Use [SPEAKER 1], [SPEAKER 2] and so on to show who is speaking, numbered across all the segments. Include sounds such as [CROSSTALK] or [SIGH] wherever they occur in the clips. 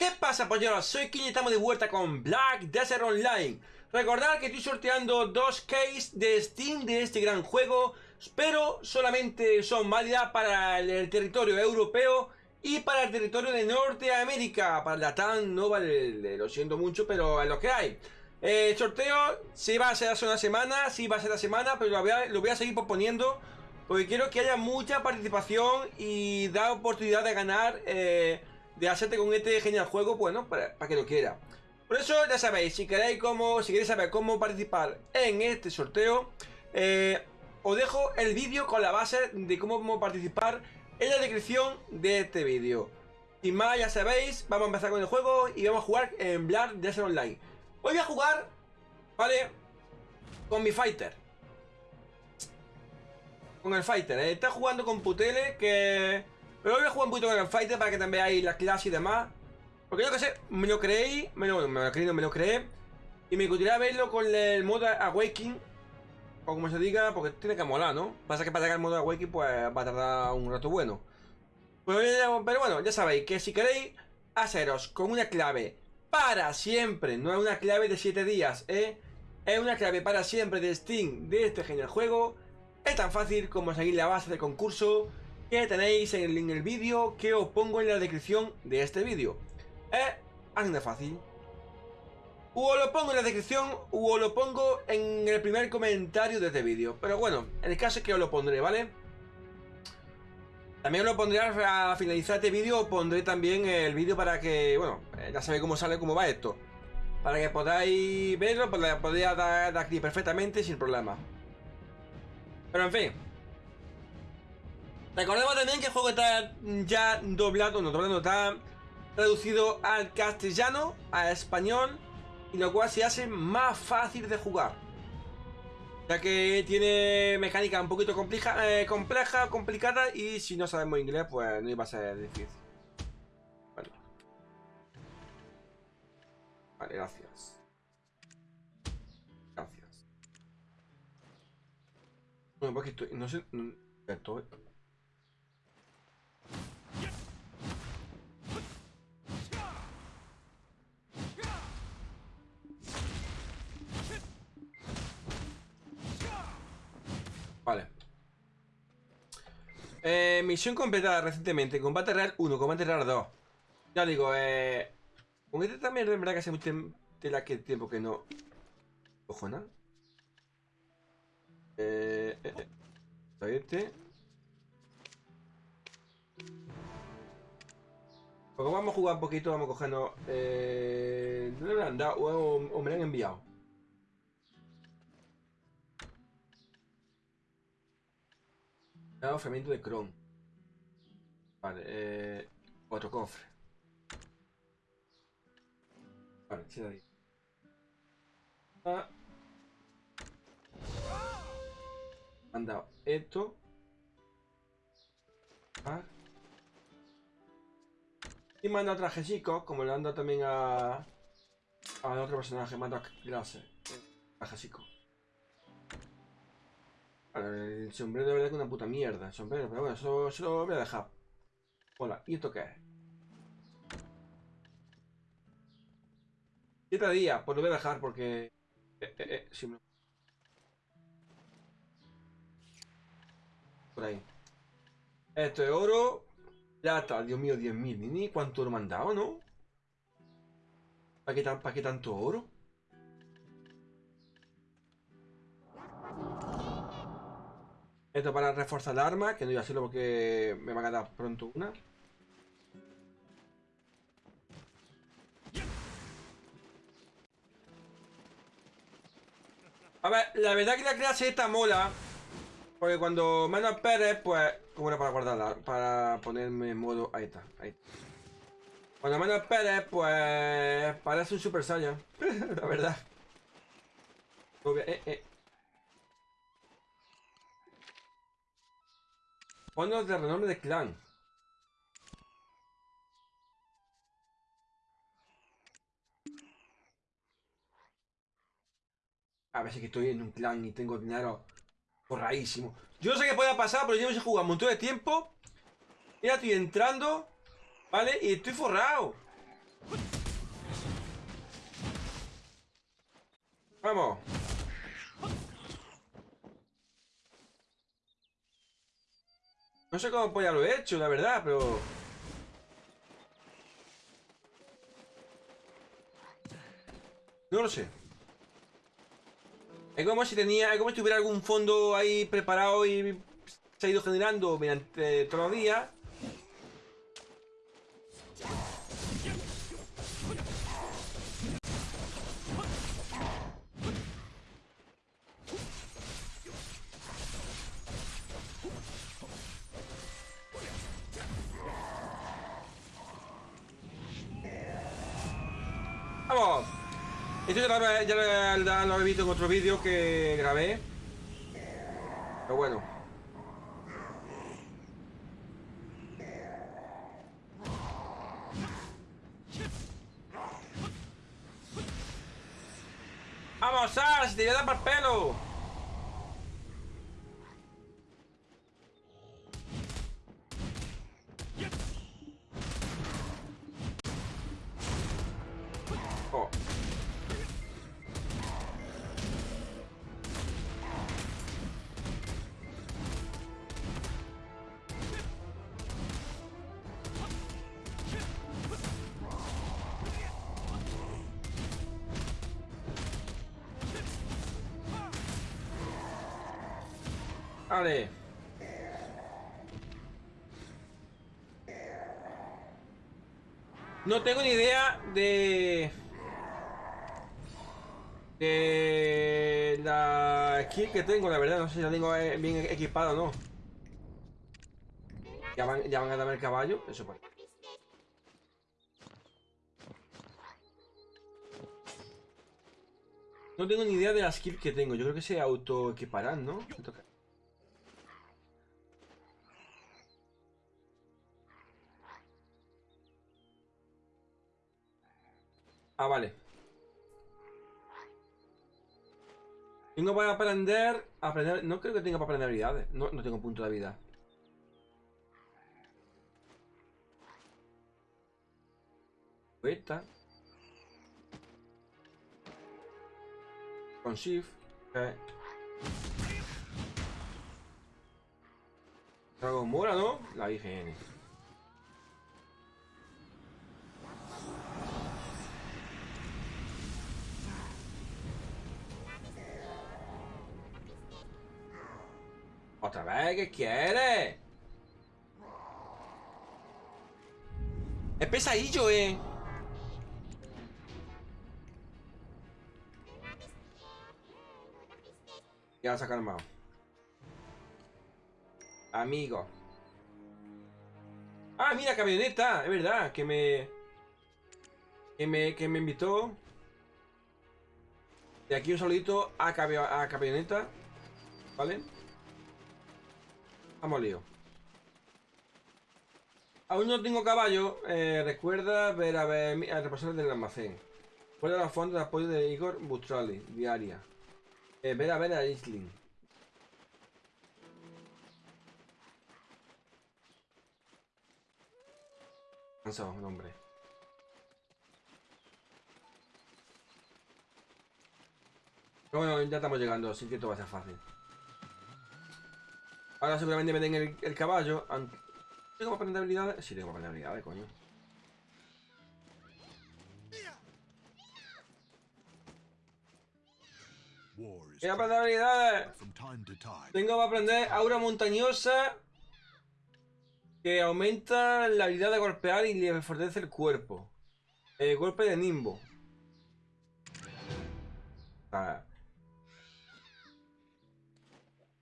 [SPEAKER 1] ¿Qué pasa polleros? Soy King y estamos de vuelta con Black Desert Online. Recordad que estoy sorteando dos keys de Steam de este gran juego Pero solamente son válidas para el territorio europeo y para el territorio de Norteamérica. Para la TAN no vale, lo siento mucho, pero es lo que hay. El sorteo sí va a ser hace una semana, sí va a ser la semana, pero lo voy a, lo voy a seguir proponiendo Porque quiero que haya mucha participación y da oportunidad de ganar... Eh, de hacerte con este genial juego, bueno, para, que lo quiera. Por eso ya sabéis, si queréis cómo, si queréis saber cómo participar en este sorteo, eh, os dejo el vídeo con la base de cómo participar en la descripción de este vídeo. Sin más, ya sabéis, vamos a empezar con el juego y vamos a jugar en Black Desert Online. Hoy voy a jugar, ¿vale? Con mi fighter. Con el fighter, ¿eh? Está jugando con Putele, que pero voy a jugar un poquito con el Fighter para que también veáis la clase y demás. Porque yo que sé, me lo creí, me lo, me lo creí, me lo creé. Y me gustaría verlo con el modo Awakening. O como se diga, porque tiene que molar, ¿no? Pasa que para llegar al modo Awakening pues va a tardar un rato bueno. Pero, pero bueno, ya sabéis que si queréis haceros con una clave para siempre, no es una clave de 7 días, ¿eh? Es una clave para siempre de Steam de este genial juego. Es tan fácil como seguir la base del concurso que tenéis en el, vídeo que os pongo en la descripción de este vídeo. Es así de fácil. O lo pongo en la descripción o lo pongo en el primer comentario de este vídeo. Pero bueno, en el caso es que os lo pondré, ¿vale? También os lo pondré a finalizar este vídeo, pondré también el vídeo para que, bueno, eh, ya sabéis cómo sale, cómo va esto. Para que podáis verlo, pues podéis dar aquí perfectamente sin problema. Pero en fin, Recordemos también que el juego está ya doblado, no doblado, está traducido al castellano, a español, y lo cual se hace más fácil de jugar. Ya que tiene mecánica un poquito compleja, eh, compleja, complicada, y si no sabemos inglés, pues no iba a ser difícil. Vale. Vale, gracias. Gracias. Bueno, porque estoy, no sé, no, estoy... Eh, misión completada recientemente. Combate real 1, combate real 2. Ya digo, eh... Con este también es verdad que hace mucho tiempo que no... Ojo, nada. Eh... eh, eh. Este. Porque vamos a jugar un poquito, vamos a cogernos... Eh... ¿Dónde me han dado? o me lo han enviado? Dado fermento de Chrome. Vale, eh, otro cofre. Vale, sí, ahí. Ah. Han esto. Ah. Y manda trajecico, como le han también a... A otro personaje, manda clase. Trajecico. El sombrero de verdad que una puta mierda. El sombrero, pero bueno, eso, eso lo voy a dejar. Hola, ¿y esto qué es? Días, pues lo voy a dejar porque... Eh, eh, eh, Por ahí. Esto es oro. Plata, Dios mío, 10.000. Ni cuánto oro me han ¿no? ¿Para qué, ¿Para qué tanto oro? Esto para reforzar el arma, que no voy a hacerlo porque me va a quedar pronto una. A ver, la verdad que la clase esta mola. Porque cuando menos Pérez, pues... ¿Cómo era para guardarla? Para ponerme en modo... Ahí está, ahí está. Cuando menos Pérez, pues... Parece un Super Saiyan. [LAUGHS] la verdad. Eh, eh. Fondos de renombre de clan. A si que estoy en un clan y tengo dinero forradísimo. Yo no sé qué pueda pasar, pero yo no sé jugar un montón de tiempo. Ya estoy entrando, ¿vale? Y estoy forrado. Vamos. No sé cómo ya lo he hecho, la verdad, pero... No lo sé. Es como si tenía, es como si tuviera algún fondo ahí preparado y se ha ido generando mediante todos los días. Esto ya lo, ya ya lo he visto en otro vídeo que grabé. Pero bueno. Vale. No tengo ni idea de... De la skill que tengo, la verdad. No sé si la tengo eh, bien equipada o no. Ya van, ya van a darme el caballo. Eso pues. No tengo ni idea de la skill que tengo. Yo creo que se auto equiparán, ¿no? Ah, vale. Tengo para aprender, aprender... No creo que tenga para aprender habilidades. No, no tengo punto de vida. Esta. Con shift. Eh. Dragon Mora, ¿no? La IGN. ¿Otra vez? ¿Qué quiere? Es pesadillo, eh. Ya se ha calmado. Amigo. Ah, mira, camioneta. Es verdad, que me... Que me, que me invitó. De aquí un saludito a, a camioneta. ¿Vale? Vamos lío. Aún no tengo caballo. eh, recuerda ver a ver a repasar del almacén. Recuerda la fuente de apoyo de Igor Bustrali, diaria. Eh, ver a ver a Isling. Cansado, hombre. Pero bueno, ya estamos llegando, así que esto va a ser fácil. Ahora seguramente me den el, el caballo. aunque- ¿Tengo para aprender habilidades? Sí, tengo para aprender habilidades, coño. Para aprender habilidades. Tengo para aprender aura montañosa. Que aumenta la habilidad de golpear y le fortalece el cuerpo. Eh, golpe de nimbo. Ah.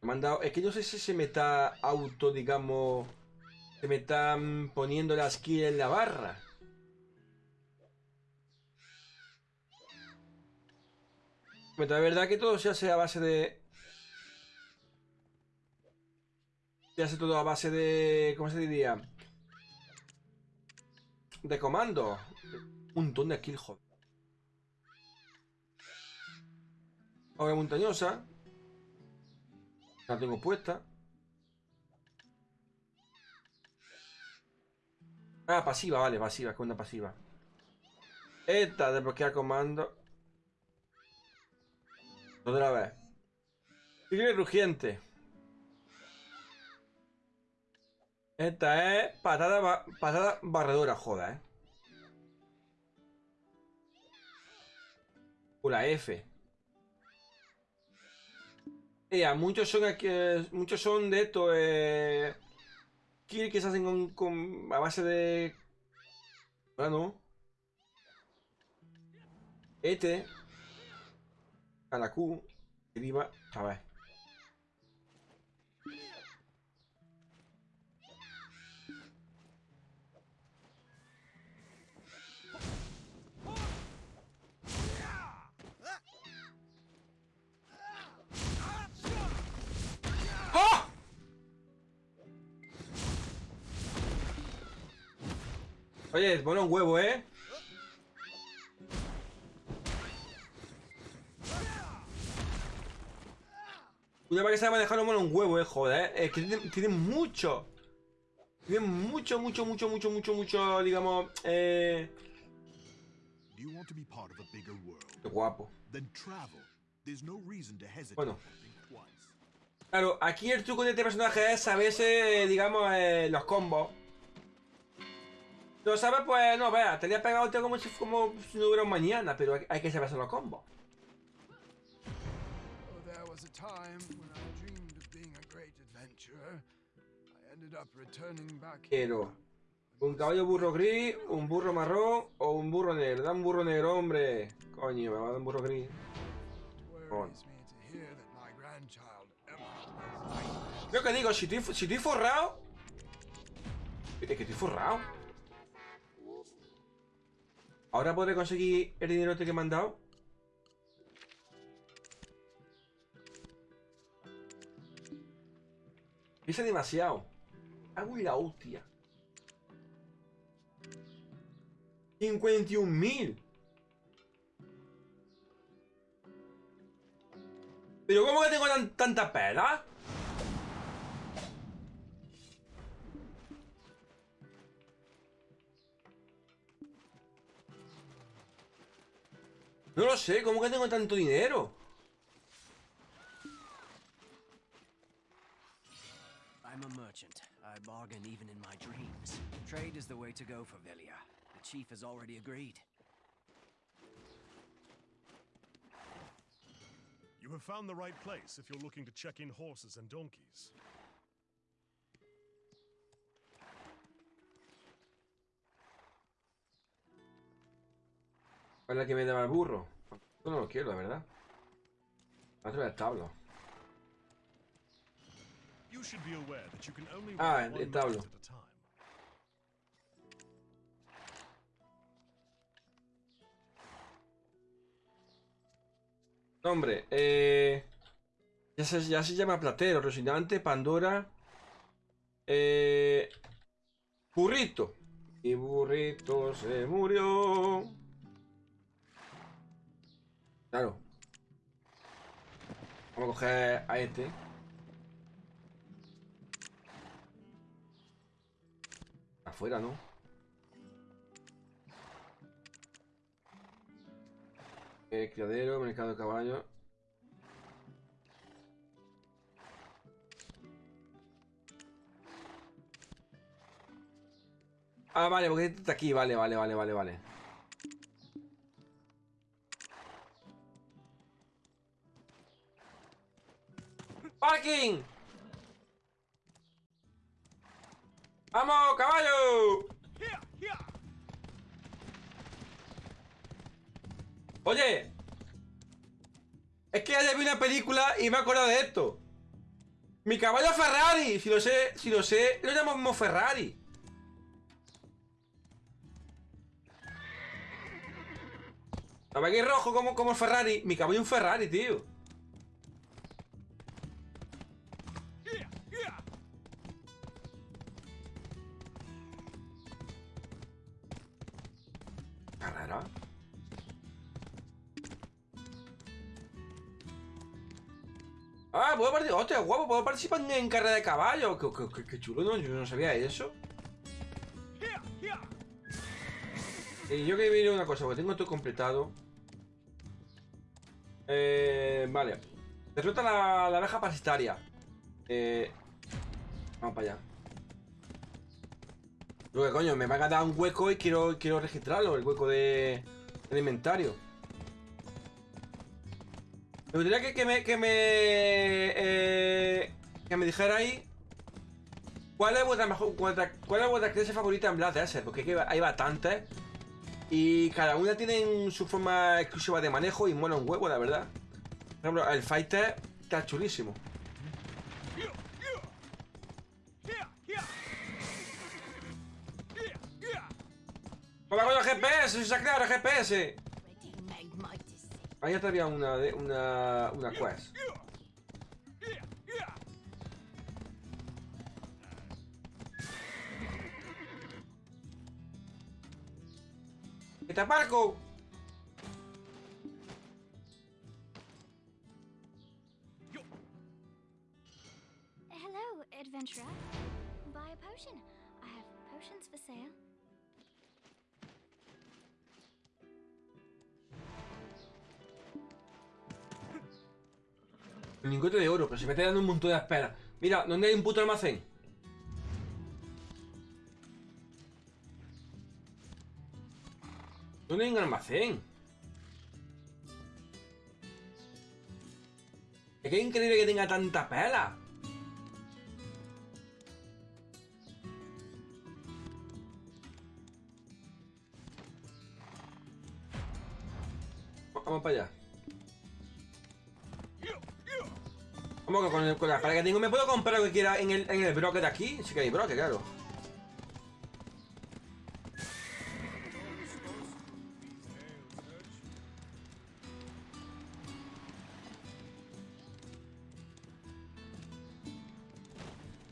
[SPEAKER 1] Me han dado- Es que no sé si se me está auto, digamos. Se me están poniendo la skill en la barra. Pero la verdad que todo se hace a base de. Se hace todo a base de. ¿Cómo se diría? De comando. Un montón de kills, joder. Ahora montañosa. La tengo puesta. Ah, pasiva, vale, pasiva, con una pasiva. Esta, desbloquear comando. Otra vez. Tigre rugiente. Esta es patada, ba- patada barredora, joda, eh. O la F. Ea, muchos son aquí, muchos son de esto, eh, que se hacen con, con- a base de, bueno, este, a la Q, a ver. Oye, mola un huevo, ¿eh? Una vez que sabe manejarlo mola un huevo, eh, joder. Es que tiene, tiene mucho. Tiene mucho, mucho, mucho, mucho, mucho, mucho, digamos, eh... Qué guapo.
[SPEAKER 2] No
[SPEAKER 1] Bueno. Claro, aquí el truco de este personaje es saberse, eh, digamos, eh, los combos. Lo sabes, pues, no, vea, te había pegado el tío como si, como si no hubiera un mañana, pero hay, hay que saberse los combos.
[SPEAKER 3] Oh, there was a time when I dreamed of being a great adventurer. I ended up returning back here.
[SPEAKER 1] Quiero un caballo burro gris, un burro marrón o un burro negro. Da un burro negro, hombre. Coño, me va a dar un burro gris. Lo que digo, si estoy, si estoy forrado... Es que estoy forrado. ¿Ahora podré conseguir el dinero este que me han dado? Dice demasiado. Hago la hostia. 51.000. ¿Pero cómo que tengo tan, tanta pela? Sé, ¿cómo que tengo tanto dinero?
[SPEAKER 4] I'm a merchant. I bargain even in my dreams. Trade is the way to go for Velia. The chief has already agreed.
[SPEAKER 5] You have found the right place if you're looking to check in horses and donkeys.
[SPEAKER 1] ¿Cuál es la que me daba el burro? No lo quiero, la verdad.
[SPEAKER 5] You can only
[SPEAKER 1] Ah, el tablo.
[SPEAKER 5] time.
[SPEAKER 1] Nombre, eh... Ya se, ya se llama Platero, Rocinante, Pandora... Eh... Burrito. Y burrito se murió. Claro. Vamos a coger a este. Afuera, ¿no? Eh, criadero, mercado de caballos. Ah, vale, porque este está aquí, vale, vale, vale, vale, vale. ¡Vamos, caballo! Oye, es que ayer vi una película y me he acordado de esto. Mi caballo Ferrari, si lo sé, si lo sé, lo llamamos Ferrari. ¿No ve que es rojo como, como Ferrari? Mi caballo es un Ferrari, tío. Puedo participar en, carrera de caballo. Qué, chulo, ¿no? Yo no sabía eso. Y yo que ver una cosa, porque tengo todo completado. Eh, vale. Derrota la, la abeja parasitaria. Eh, vamos para allá. Lo que coño, me va a dar un hueco y quiero, quiero registrarlo, el hueco de, del inventario. Me gustaría que, me. que me. eh, que me dijera ahí. ¿Cuál es vuestra mejor. cuál es vuestra clase favorita en Black Desert? Porque que hay bastantes. Y cada una tiene su forma exclusiva de manejo y mola un huevo, la verdad. Por ejemplo, el Fighter está chulísimo. ¡Hola con el GPS! ¡Se ha creado GPS! Ya había una, una, una quest.
[SPEAKER 6] Hello, adventurer. Buy a potion. I have potions for sale.
[SPEAKER 1] Lingote de oro, pero se me está dando un montón de espera. Mira, ¿dónde hay un puto almacén? ¿Dónde hay un almacén? Es que es increíble que tenga tanta pela. Vamos para allá. Vamos que con, el, con la que tengo me puedo comprar lo que quiera en el, en el broque de aquí. Sí que hay broque, claro.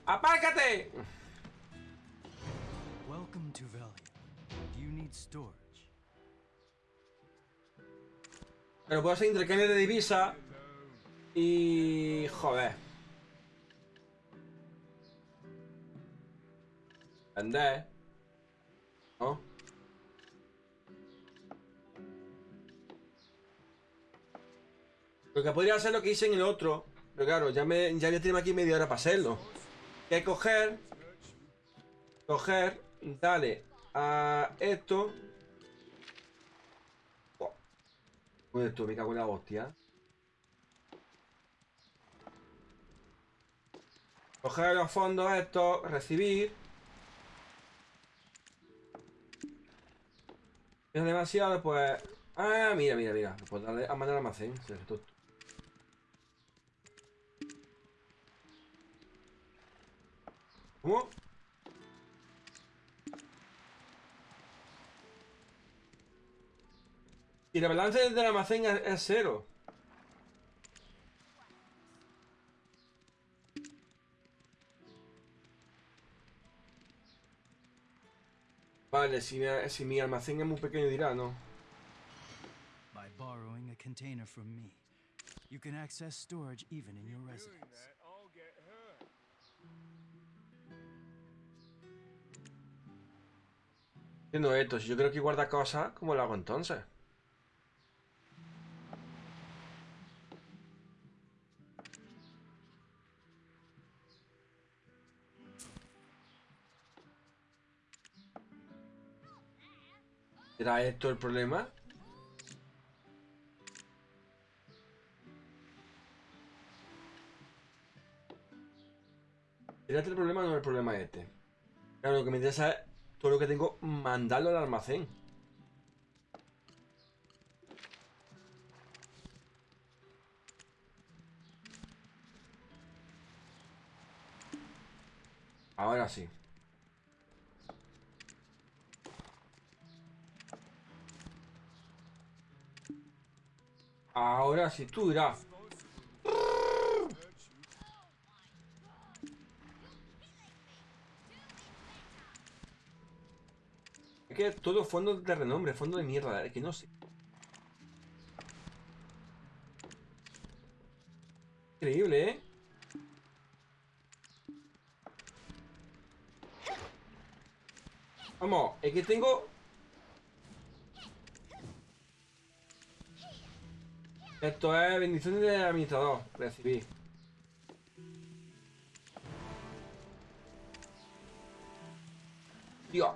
[SPEAKER 1] ¡Apárcate!
[SPEAKER 4] Welcome to Velia. Do you need storage?
[SPEAKER 1] Pero puedo hacer intercambio de divisa. Y... Joder. Vender. ¿No? Lo que podría hacer lo que hice en el otro. Pero claro, ya me ya voy a aquí media hora para hacerlo. Que coger. Coger. Dale a esto. Oh. Tú, me cago en la hostia. Coger los fondos estos, recibir. Es demasiado, pues. Ah, mira, mira, mira. Pues darle a mandar al almacén. ¿Cómo? Y el balance del almacén es cero. Vale, si mi, si mi almacén es muy pequeño dirá, ¿no?
[SPEAKER 4] By borrowing a container from me, you can access storage even in your residence.
[SPEAKER 1] Esto, si yo creo que guarda cosas, ¿cómo lo hago entonces? ¿Será esto el problema? ¿Será este el problema o no el problema este? Claro, lo que me interesa es todo lo que tengo, mandarlo al almacén. Ahora sí. Ahora sí, tú dirás. Es que todo fondo de renombre, fondo de mierda, es que no sé. Increíble, ¿eh? Vamos, es que tengo... Esto es bendición del administrador. Recibí. Dios.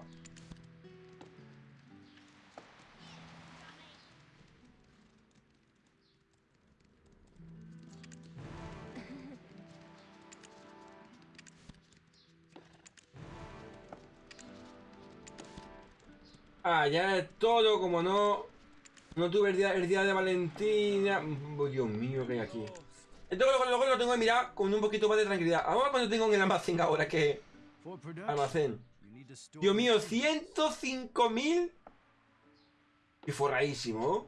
[SPEAKER 1] Ah, es todo, como no... No tuve el día, el día de Valentina. Oh, Dios mío, que hay aquí. Entonces luego, lo tengo que mirar con un poquito más de tranquilidad. Vamos a ver cuánto tengo en el almacén ahora que... Almacén. Dios mío, 105.000. Y forradísimo.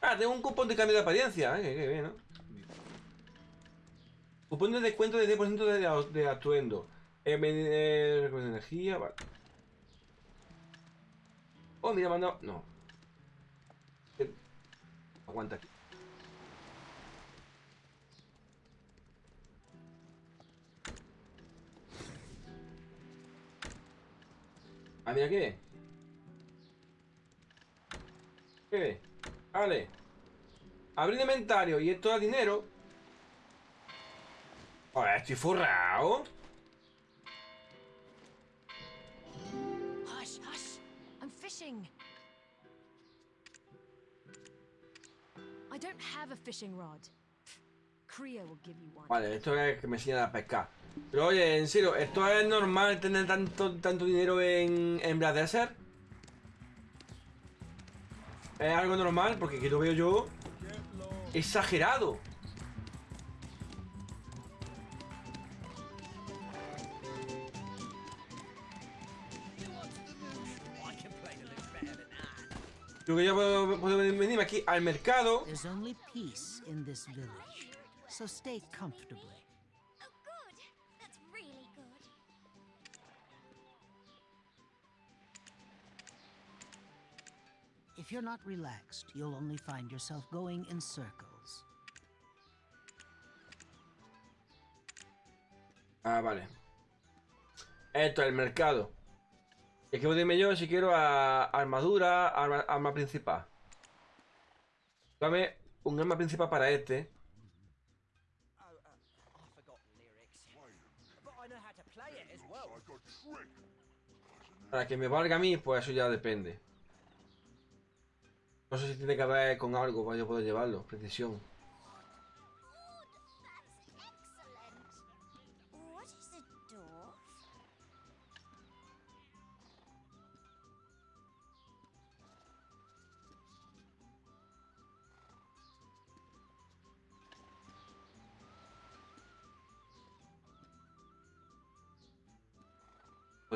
[SPEAKER 1] Ah, tengo un cupón de cambio de apariencia. Eh, qué bien, ¿no? Cupón de descuento de 10% de, de atuendo. Eh, eh, energía, vale. Oh, mira, manda. No. Aguanta aquí. Ah, mira qué. ¿Qué? Vale. Abrir inventario y esto da dinero. Ahora estoy forrado.
[SPEAKER 7] Fishing. I don't have a fishing rod. Creo will give you one.
[SPEAKER 1] Vale, esto es que me enseñan a pescar. Pero oye, en serio, ¿esto es normal tener tanto, tanto dinero en, en Black Desert? ¿Es algo normal? Porque aquí lo veo yo exagerado. Yo que ya puedo, puedo venirme aquí al mercado.
[SPEAKER 8] There's only peace in this village, so stay comfortably.
[SPEAKER 6] Oh, good. That's really good.
[SPEAKER 8] If you're not relaxed, you'll only find yourself going in circles.
[SPEAKER 1] Ah, vale. Esto es el mercado. Y aquí dime yo si quiero a armadura, arma, principal. Dame un arma principal para este. Para que me valga a mí, pues eso ya depende. No sé si tiene que ver con algo para yo poder llevarlo. Precisión.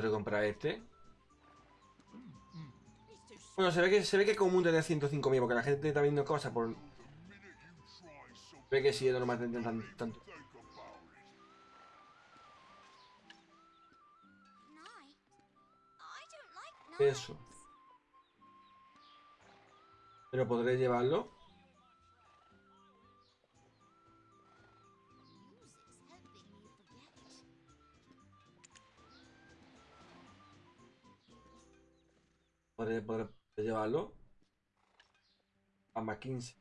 [SPEAKER 1] Puedo comprar este. Bueno, se ve que se ve que es común tener 105.000 porque la gente está viendo cosas por. Ve que sí es normal tener tan- tanto. Eso. Pero podré llevarlo. Podré, podré llevarlo. A más 15.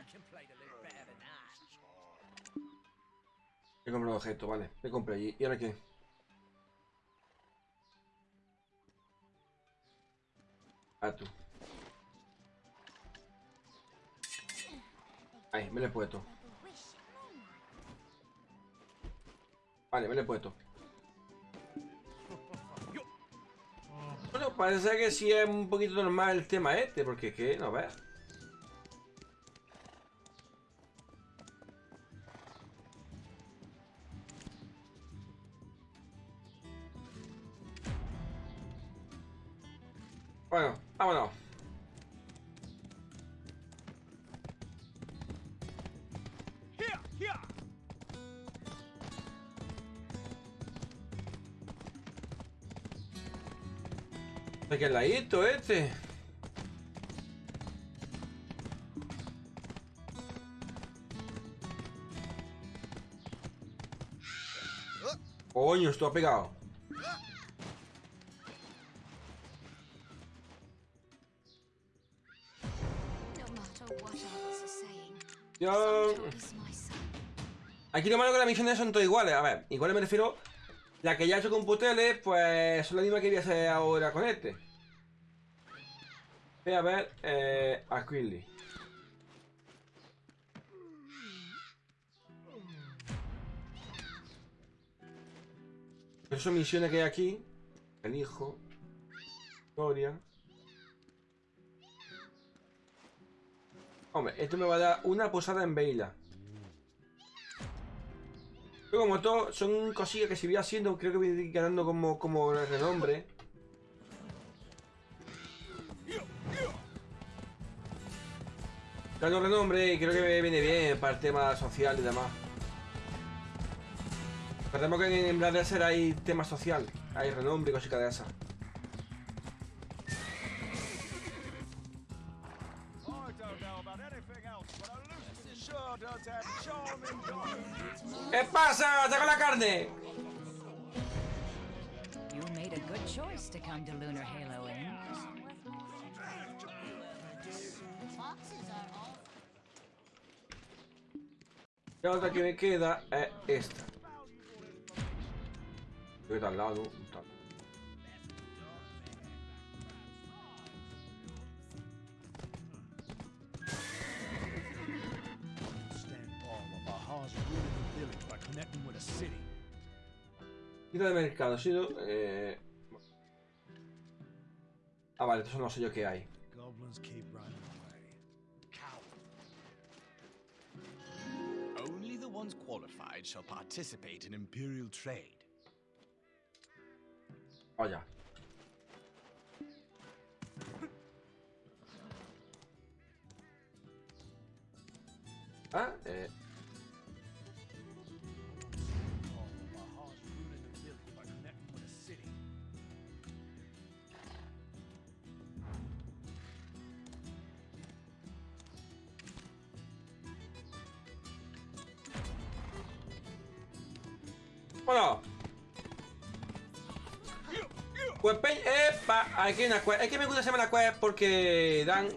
[SPEAKER 4] I can play a little better than that.
[SPEAKER 1] He comprado objeto, vale. Me compré allí. ¿Y ahora qué? Ah, tú. Ahí, me lo he puesto. Vale, me lo he puesto. [LAUGHS] Bueno, parece que sí es un poquito normal el tema este, porque es que, no ves. ladito este. Coño, esto ha pegado. Yo... Aquí lo malo que las misiones son todas iguales. A ver, iguales me refiero... La que ya he hecho con Puteles, pues es la misma que voy a hacer ahora con este. Voy a ver eh, a Quilly. Esas misiones que hay aquí. El hijo. Gloria. Hombre, esto me va a dar una posada en Veila. Pero como todo, son cosillas que si voy haciendo, creo que voy a ganando como, como renombre. Gano renombre y creo que me viene bien para el tema social y demás. Recordemos que en Black Desert hay tema social, hay renombre y cositas de esas. ¿Qué pasa? ¡Saca la carne! La otra que me queda es esta. Creo que está al lado. Quita de mercado, sido. Eh... Ah, vale, estos son los sellos que hay.
[SPEAKER 9] Ones qualified shall participate in Imperial trade.
[SPEAKER 1] Vaya. [LAUGHS] Ah, eh. Aquí hay una quest. Es que me gusta hacerme la quest porque dan.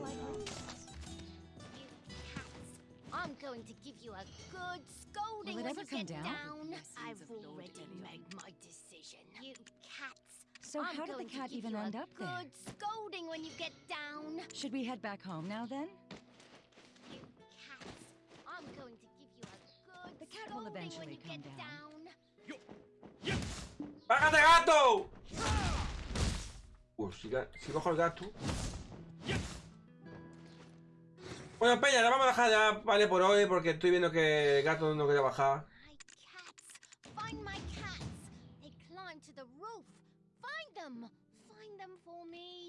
[SPEAKER 6] I'm going to give you a good scolding
[SPEAKER 10] Will it
[SPEAKER 6] when
[SPEAKER 10] ever
[SPEAKER 6] you
[SPEAKER 10] come
[SPEAKER 6] get
[SPEAKER 10] down?
[SPEAKER 6] down. I've already made my decision. You cats.
[SPEAKER 10] So
[SPEAKER 6] I'm
[SPEAKER 10] how did the cat even end up there?
[SPEAKER 6] Good scolding when you get down.
[SPEAKER 10] Should we head back home now then?
[SPEAKER 6] You cats. I'm going to give you a good
[SPEAKER 10] The cat will
[SPEAKER 6] scolding when
[SPEAKER 10] eventually
[SPEAKER 6] you
[SPEAKER 10] come
[SPEAKER 6] get
[SPEAKER 10] down.
[SPEAKER 1] ¡Bájate, gato! Pues si, si cojo el gato. Bueno, Peña, la vamos a dejar ya, vale, por hoy, porque estoy viendo que el gato no quería bajar.
[SPEAKER 6] Find them for me.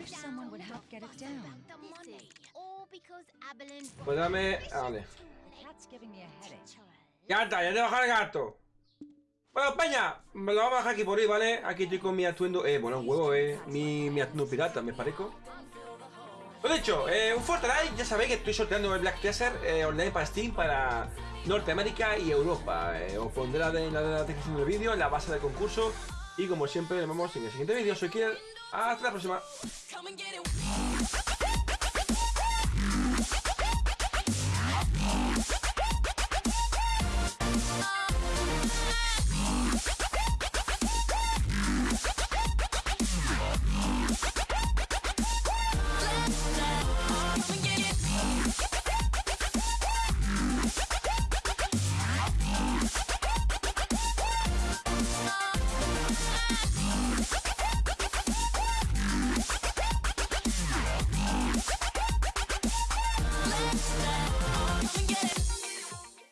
[SPEAKER 10] Wish someone would help get it down.
[SPEAKER 1] Pues dame. Vale. Ya está, ya te baja el gato. Bueno, Peña, me lo vamos a dejar aquí por hoy, ¿vale? Aquí estoy con mi atuendo. Eh, bueno, un huevo, eh. Mi, mi atuendo pirata, me parezco. Lo dicho, eh, un fuerte like. Ya sabéis que estoy sorteando el Black Desert eh, online para Steam para Norteamérica y Europa. Eh, os pondré la de- la descripción del vídeo, en la base del concurso. Y como siempre, nos vemos en el siguiente vídeo. Soy Kier. Ah, Hasta la próxima.